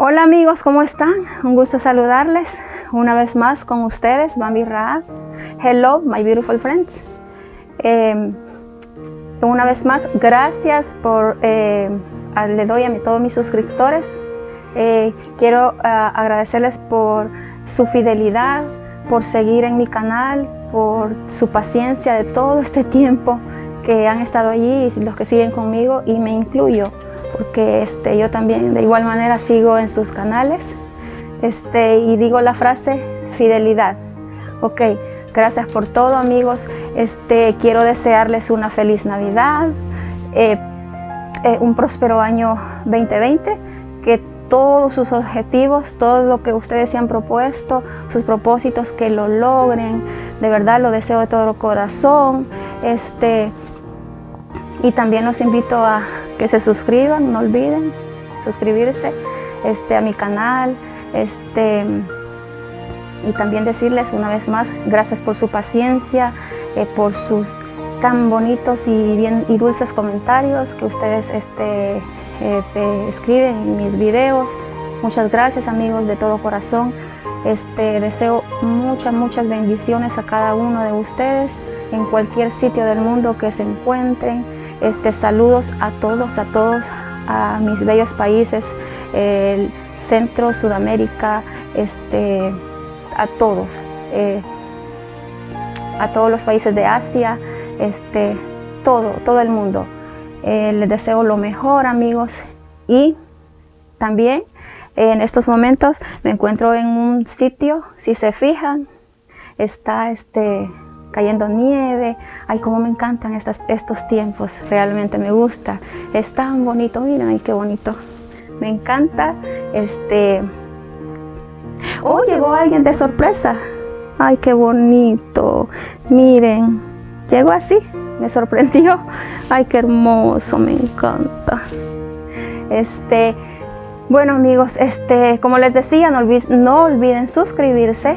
Hola amigos, ¿cómo están? Un gusto saludarles una vez más con ustedes, Bambi Raad. Hello, my beautiful friends. Eh, una vez más, gracias por, eh, le doy a todos mis suscriptores. Eh, quiero ah, agradecerles por su fidelidad, por seguir en mi canal, por su paciencia de todo este tiempo que han estado allí y los que siguen conmigo y me incluyo porque este, yo también de igual manera sigo en sus canales este, y digo la frase fidelidad. Ok, gracias por todo amigos, este, quiero desearles una feliz Navidad, eh, eh, un próspero año 2020, que todos sus objetivos, todo lo que ustedes se han propuesto, sus propósitos, que lo logren, de verdad lo deseo de todo corazón. Este, y también los invito a que se suscriban, no olviden suscribirse este, a mi canal. Este, y también decirles una vez más, gracias por su paciencia, eh, por sus tan bonitos y, bien, y dulces comentarios que ustedes este, eh, escriben en mis videos. Muchas gracias amigos de todo corazón. Este, deseo muchas, muchas bendiciones a cada uno de ustedes en cualquier sitio del mundo que se encuentren. Este, saludos a todos, a todos, a mis bellos países, el Centro, Sudamérica, este, a todos, eh, a todos los países de Asia, este, todo, todo el mundo. Eh, les deseo lo mejor, amigos, y también en estos momentos me encuentro en un sitio, si se fijan, está este cayendo nieve. Ay, cómo me encantan estos tiempos, realmente me gusta. Es tan bonito, miren, ay, qué bonito. Me encanta, este... Oh, llegó alguien de sorpresa. Ay, qué bonito. Miren, llegó así, me sorprendió. Ay, qué hermoso, me encanta. Este, bueno amigos, este, como les decía, no, olviden suscribirse.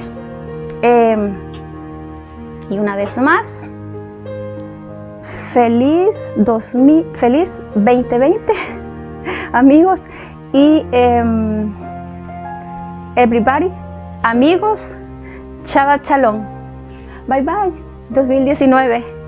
Eh, y una vez más, feliz, 2000, feliz 2020, amigos. Y em, everybody, amigos, chava chalón. Bye bye, 2019.